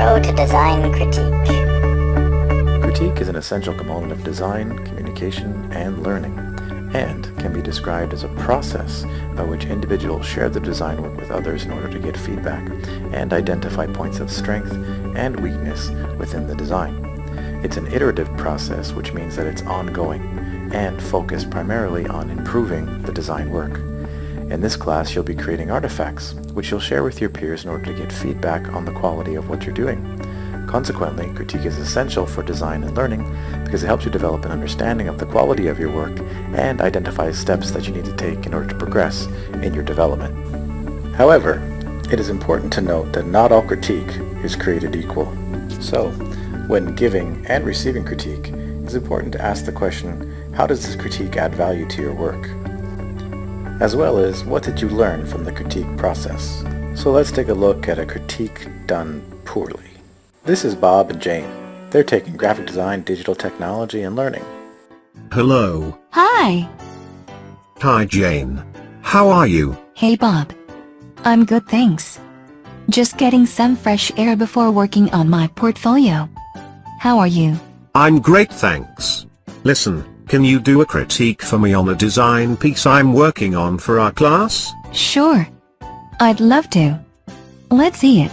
Intro to Design Critique. Critique is an essential component of design, communication, and learning, and can be described as a process by which individuals share their design work with others in order to get feedback and identify points of strength and weakness within the design. It's an iterative process, which means that it's ongoing and focused primarily on improving the design work. In this class, you'll be creating artifacts, which you'll share with your peers in order to get feedback on the quality of what you're doing. Consequently, critique is essential for design and learning because it helps you develop an understanding of the quality of your work and identify steps that you need to take in order to progress in your development. However, it is important to note that not all critique is created equal. So, when giving and receiving critique, it's important to ask the question, how does this critique add value to your work? As well as, what did you learn from the critique process? So let's take a look at a critique done poorly. This is Bob and Jane. They're taking graphic design, digital technology, and learning. Hello. Hi. Hi Jane. How are you? Hey Bob. I'm good thanks. Just getting some fresh air before working on my portfolio. How are you? I'm great thanks. Listen, can you do a critique for me on a design piece I'm working on for our class? Sure. I'd love to. Let's see it.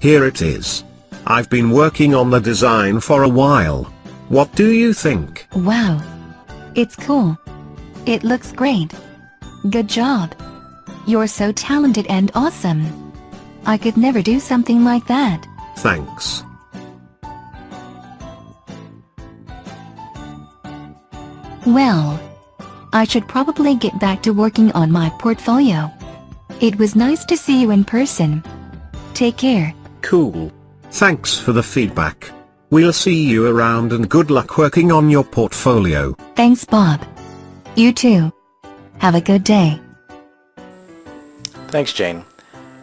Here it is. I've been working on the design for a while. What do you think? Wow. It's cool. It looks great. Good job. You're so talented and awesome. I could never do something like that. Thanks. Well, I should probably get back to working on my portfolio. It was nice to see you in person. Take care. Cool. Thanks for the feedback. We'll see you around and good luck working on your portfolio. Thanks Bob. You too. Have a good day. Thanks, Jane.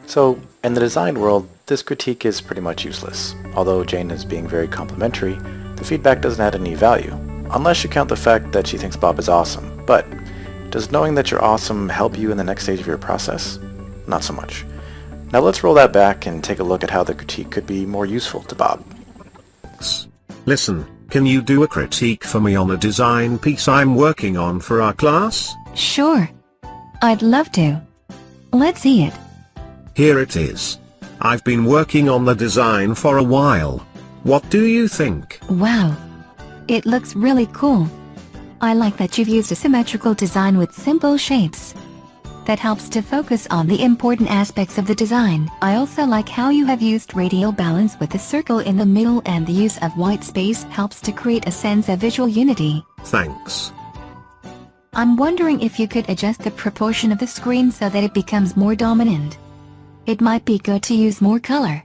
So, in the design world, this critique is pretty much useless. Although Jane is being very complimentary, the feedback doesn't add any value, unless you count the fact that she thinks Bob is awesome. But, does knowing that you're awesome help you in the next stage of your process? Not so much. Now let's roll that back and take a look at how the critique could be more useful to Bob. Listen, can you do a critique for me on a design piece I'm working on for our class? Sure. I'd love to. Let's see it. Here it is. I've been working on the design for a while. What do you think? Wow. It looks really cool. I like that you've used a symmetrical design with simple shapes. That helps to focus on the important aspects of the design. I also like how you have used radial balance with the circle in the middle and the use of white space helps to create a sense of visual unity. Thanks. I'm wondering if you could adjust the proportion of the screen so that it becomes more dominant. It might be good to use more color.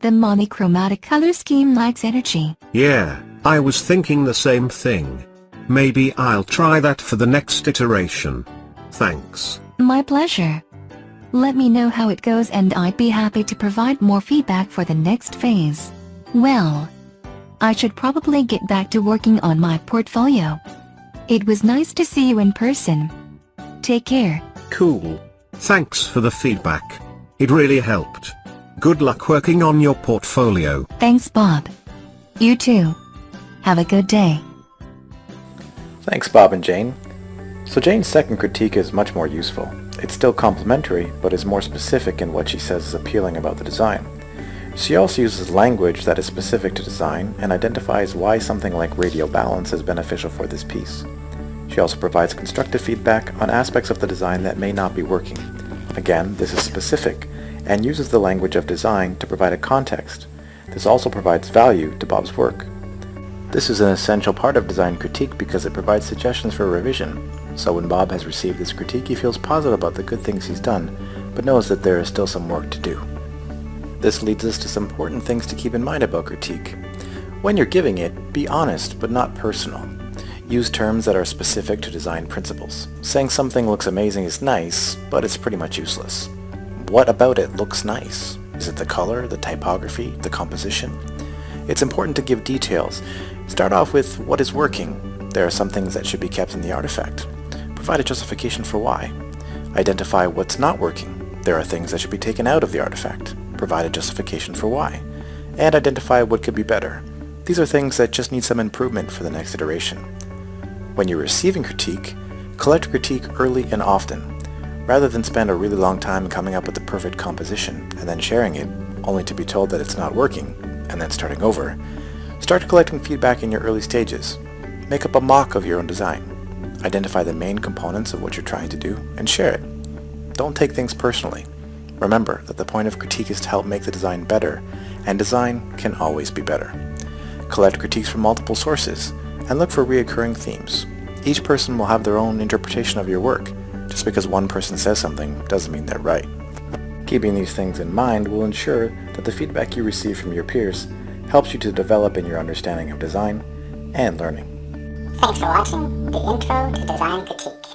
The monochromatic color scheme lacks energy. Yeah, I was thinking the same thing. Maybe I'll try that for the next iteration. Thanks. My pleasure. Let me know how it goes and I'd be happy to provide more feedback for the next phase. Well, I should probably get back to working on my portfolio. It was nice to see you in person. Take care. Cool. Thanks for the feedback. It really helped. Good luck working on your portfolio. Thanks Bob. You too. Have a good day. Thanks, Bob and Jane. So Jane's second critique is much more useful. It's still complimentary, but is more specific in what she says is appealing about the design. She also uses language that is specific to design and identifies why something like radial balance is beneficial for this piece. She also provides constructive feedback on aspects of the design that may not be working. Again, this is specific and uses the language of design to provide a context. This also provides value to Bob's work. This is an essential part of design critique because it provides suggestions for revision. So when Bob has received this critique, he feels positive about the good things he's done, but knows that there is still some work to do. This leads us to some important things to keep in mind about critique. When you're giving it, be honest but not personal. Use terms that are specific to design principles. Saying something looks amazing is nice, but it's pretty much useless. What about it looks nice? Is it the color, the typography, the composition? It's important to give details. Start off with what is working. There are some things that should be kept in the artifact. Provide a justification for why. Identify what's not working. There are things that should be taken out of the artifact. Provide a justification for why. and identify what could be better. These are things that just need some improvement for the next iteration. When you're receiving critique, collect critique early and often, rather than spend a really long time coming up with the perfect composition and then sharing it, only to be told that it's not working, and then starting over. Start collecting feedback in your early stages. Make up a mock of your own design. Identify the main components of what you're trying to do, and share it. Don't take things personally. Remember that the point of critique is to help make the design better, and design can always be better. Collect critiques from multiple sources, and look for reoccurring themes. Each person will have their own interpretation of your work. Just because one person says something doesn't mean they're right. Keeping these things in mind will ensure that the feedback you receive from your peers helps you to develop in your understanding of design and learning. Thanks for watching the Intro to Design Critique.